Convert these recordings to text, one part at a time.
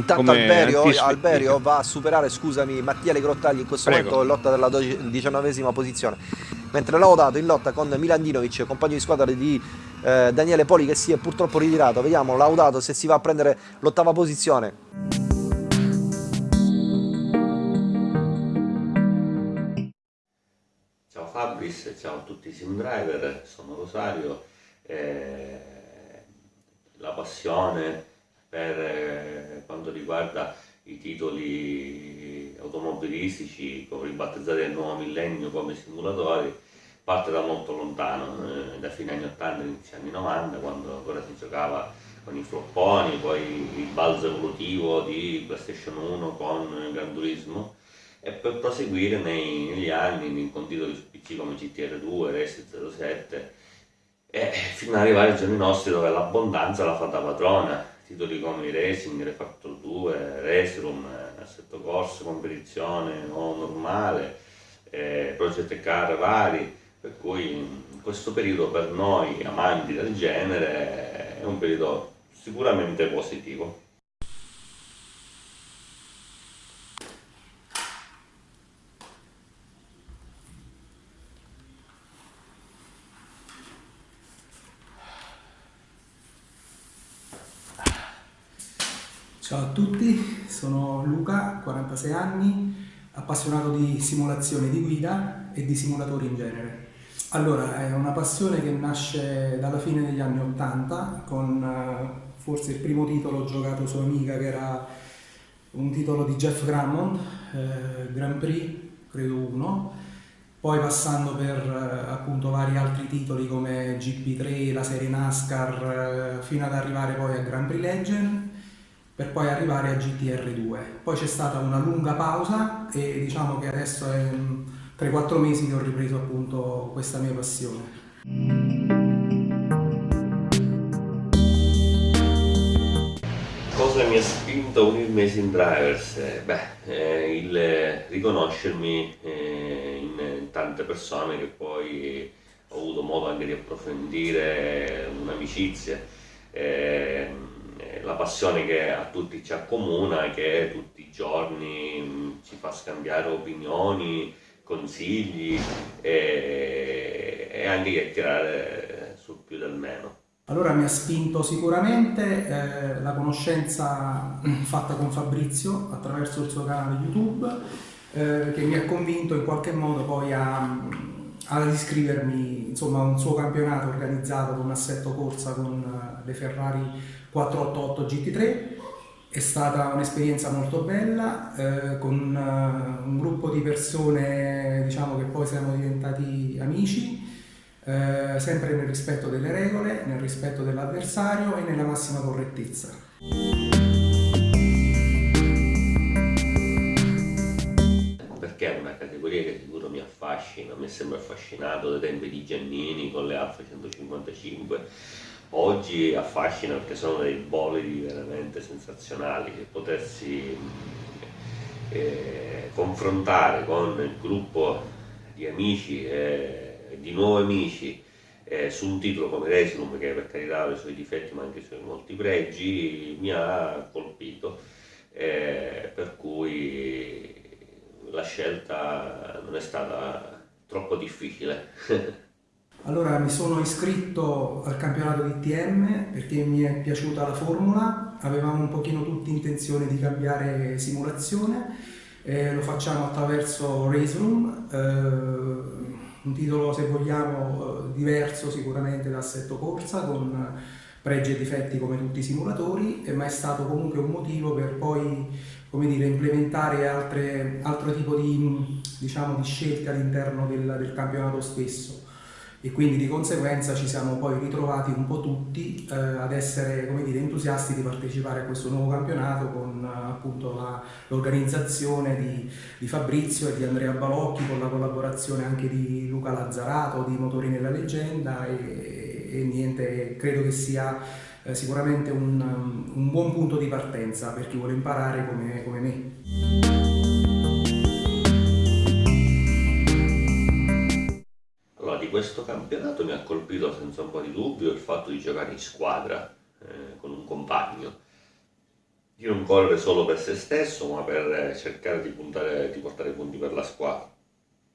Intanto Alberio, Alberio, va a superare, scusami, Mattia Le Grottagli in questo Prego. momento in lotta della diciannovesima posizione. Mentre Laudato in lotta con Milandinovic, compagno di squadra di eh, Daniele Poli che si è purtroppo ritirato. Vediamo Laudato se si va a prendere l'ottava posizione. Ciao Fabris, ciao a tutti i sim driver, sono Rosario. Eh, la passione per eh, quanto riguarda i titoli automobilistici, ribattezzati nel nuovo millennio come simulatori, parte da molto lontano, eh, da fine anni 80 inizio anni 90, quando ancora si giocava con i flopponi, poi il balzo evolutivo di PlayStation 1 con Gran Turismo. E per proseguire nei, negli anni con titoli su PC come GTR 2, Race 07 e fino ad arrivare ai giorni nostri dove l'abbondanza la fa da padrona, titoli come i Racing, Refactor 2, Race Room, Assetto Corso, competizione o normale, eh, Project Car vari, per cui questo periodo per noi amanti del genere è un periodo sicuramente positivo. Ciao a tutti, sono Luca, 46 anni, appassionato di simulazione di guida e di simulatori in genere. Allora, è una passione che nasce dalla fine degli anni 80 con uh, forse il primo titolo giocato su Amiga che era un titolo di Jeff Grammond, eh, Grand Prix, credo uno, poi passando per eh, appunto vari altri titoli come GP3, la serie NASCAR, eh, fino ad arrivare poi a Grand Prix Legend per poi arrivare a GTR2. Poi c'è stata una lunga pausa e diciamo che adesso è 3-4 mesi che ho ripreso appunto questa mia passione. Cosa mi ha spinto a unirmi ai Sim Drivers? Eh, beh, eh, il riconoscermi eh, in tante persone che poi ho avuto modo anche di approfondire un'amicizia, eh, la passione che a tutti ci accomuna, che tutti i giorni mm, ci fa scambiare opinioni, consigli e, e anche chiacchierare sul più del meno. Allora mi ha spinto sicuramente eh, la conoscenza fatta con Fabrizio attraverso il suo canale YouTube eh, che mi ha convinto in qualche modo poi a, ad iscrivermi insomma, a un suo campionato organizzato con assetto corsa con uh, le Ferrari 488 GT3 è stata un'esperienza molto bella, eh, con uh, un gruppo di persone diciamo, che poi siamo diventati amici, eh, sempre nel rispetto delle regole, nel rispetto dell'avversario e nella massima correttezza. Una categoria che sicuro mi affascina, mi è sempre affascinato dai tempi di Giannini con le Alfa 155 oggi affascina perché sono dei bolidi veramente sensazionali che potersi eh, confrontare con il gruppo di amici e di nuovi amici eh, su un titolo come Resum che per carità ha i suoi difetti ma anche i suoi molti pregi mi ha colpito eh, per cui la scelta non è stata troppo difficile. Allora mi sono iscritto al campionato di TM perché mi è piaciuta la formula, avevamo un pochino tutti intenzione di cambiare simulazione, eh, lo facciamo attraverso Race Room, eh, un titolo se vogliamo eh, diverso sicuramente da Assetto Corsa con pregi e difetti come tutti i simulatori, ma è stato comunque un motivo per poi come dire, implementare altre, altro tipo di, diciamo, di scelte all'interno del, del campionato stesso. E quindi di conseguenza ci siamo poi ritrovati un po' tutti eh, ad essere come dire, entusiasti di partecipare a questo nuovo campionato con appunto l'organizzazione di, di, Fabrizio e di Andrea Balocchi con la collaborazione anche di Luca Lazzarato di Motori nella Leggenda e, e niente, credo che sia eh, sicuramente un, un, buon punto di partenza per chi vuole imparare come, come me. questo campionato mi ha colpito senza un po' di dubbio il fatto di giocare in squadra eh, con un compagno di non correre solo per se stesso, ma per cercare di, puntare, di portare punti per la squadra.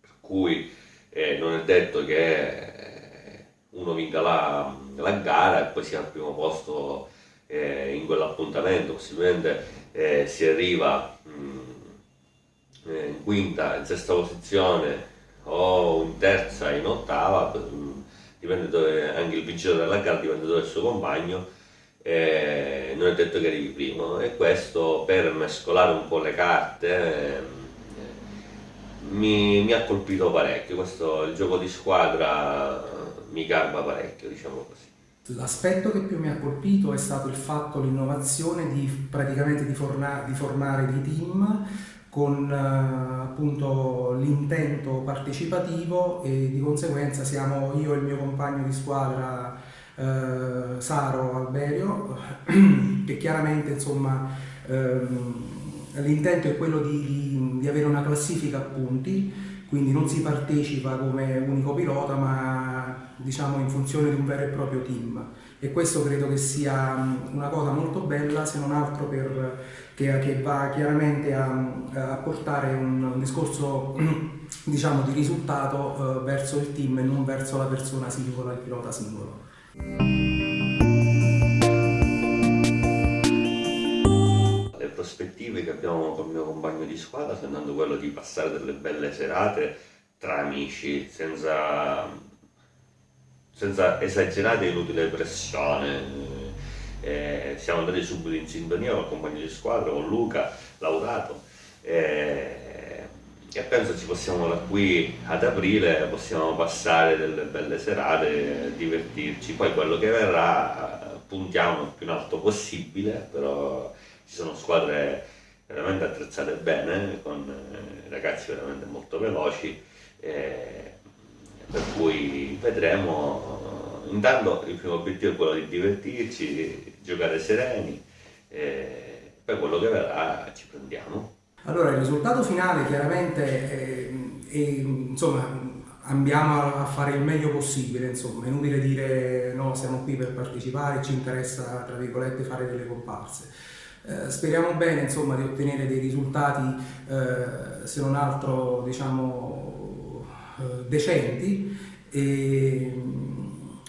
Per cui eh, non è detto che uno vinca la, la, gara e poi sia al primo posto eh, in quell'appuntamento, possibilmente eh, si arriva mh, mm, eh, in quinta, in sesta posizione o in terza, in ottava, mh, dipende dove, anche il vincitore della gara dipende dove è il suo compagno eh, non è detto che arrivi primo. E questo per mescolare un po' le carte eh, mi, mi, ha colpito parecchio, questo il gioco di squadra mi garba parecchio, diciamo così. L'aspetto che più mi ha colpito è stato il fatto, l'innovazione di praticamente di, forna, di formare dei team con eh, appunto l'intento partecipativo e di conseguenza siamo io e il mio compagno di squadra eh, Saro Alberio, che chiaramente insomma ehm, l'intento è quello di, di, avere una classifica a punti, quindi non si partecipa come unico pilota ma diciamo in funzione di un vero e proprio team e questo credo che sia una cosa molto bella se non altro per, che, che va chiaramente a, a portare un, discorso diciamo, di risultato eh, verso il team e non verso la persona singola, il pilota singolo. Prospettive che abbiamo con il mio compagno di squadra sta andando quello di passare delle belle serate tra amici, senza, senza esagerate e inutile pressione. Eh, siamo andati subito in sintonia con il compagno di squadra, con Luca, laudato. Eh, e penso ci possiamo da qui ad aprile possiamo passare delle belle serate, divertirci, poi quello che verrà puntiamo il più in alto possibile, però ci sono squadre veramente attrezzate bene, con eh, ragazzi veramente molto veloci, eh, per cui vedremo, intanto il primo obiettivo è quello di divertirci, giocare sereni, eh, poi quello che verrà ci prendiamo. Allora, il risultato finale chiaramente è, è, insomma, andiamo a fare il meglio possibile, insomma, è inutile dire no, siamo qui per partecipare, ci interessa, tra virgolette, fare delle comparse. Eh, speriamo bene, insomma, di ottenere dei risultati, eh, se non altro, diciamo, eh, decenti e,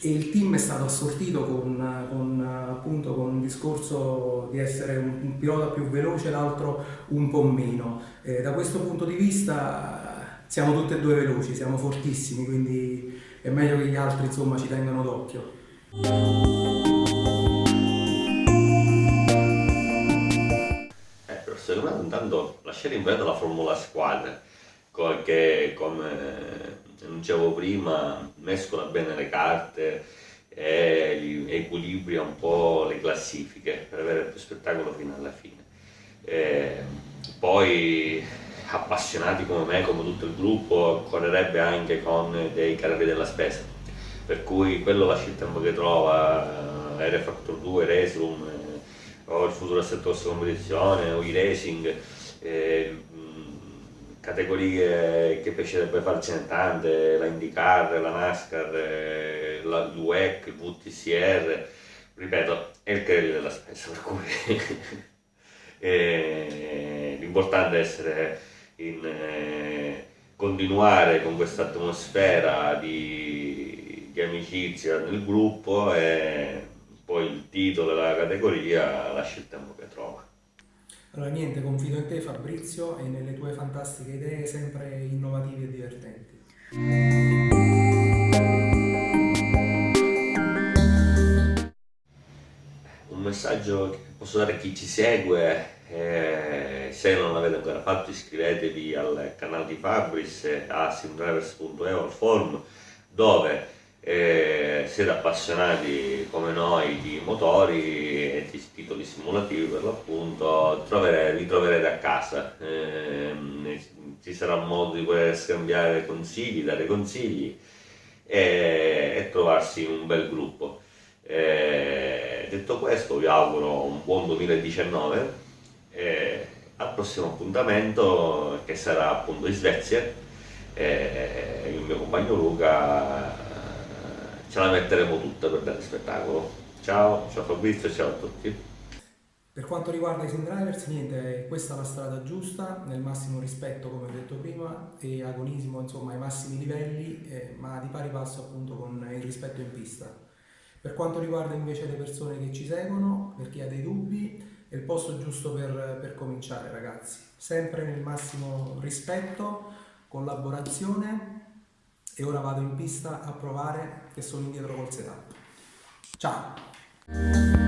e il team è stato assortito con, con, appunto, con un discorso di essere un, un pilota più veloce, l'altro un po' meno. Eh, da questo punto di vista siamo tutti e due veloci, siamo fortissimi, quindi è meglio che gli altri insomma, ci tengano d'occhio. Intanto lasciare in vento la formula squadra, che come dicevo prima, mescola bene le carte e equilibria un po' le classifiche per avere più spettacolo fino alla fine. E poi appassionati come me, come tutto il gruppo, correrebbe anche con dei carri della spesa, per cui quello lascia il tempo che trova, eh, R-Factor 2, Resum, eh, o il futuro assetto corsa competizione, o i racing, eh, categorie che piacerebbe farcene tante, la IndyCar, la NASCAR, la, l'UEC, il VTCR, ripeto, è il credito della spesa, per cui l'importante è essere in, eh, continuare con questa atmosfera di, di amicizia nel gruppo e poi il titolo della categoria lascia il tempo che trova. Allora niente, confido in te Fabrizio e nelle tue fantastiche idee sempre innovative e divertenti. Un messaggio che posso dare a chi ci segue, eh, se non l'avete ancora fatto iscrivetevi al canale di Fabris a simdrivers.eu al forum dove eh, siete appassionati come noi di motori e di titoli simulativi per l'appunto, vi troverete a casa. Eh, ci sarà modo di poter scambiare consigli, dare consigli e, e trovarsi un bel gruppo. Eh, detto questo vi auguro un buon 2019 e al prossimo appuntamento che sarà appunto in Svezia e il mio compagno Luca ce la metteremo tutta per dare spettacolo. Ciao, ciao Fabrizio, ciao a tutti. Per quanto riguarda i sim drivers, niente, questa è la strada giusta, nel massimo rispetto come ho detto prima e agonismo insomma ai massimi livelli, eh, ma di pari passo appunto con il rispetto in pista. Per quanto riguarda invece le persone che ci seguono, per chi ha dei dubbi, è il posto giusto per, per cominciare ragazzi, sempre nel massimo rispetto, collaborazione e ora vado in pista a provare che sono indietro col setup. Ciao!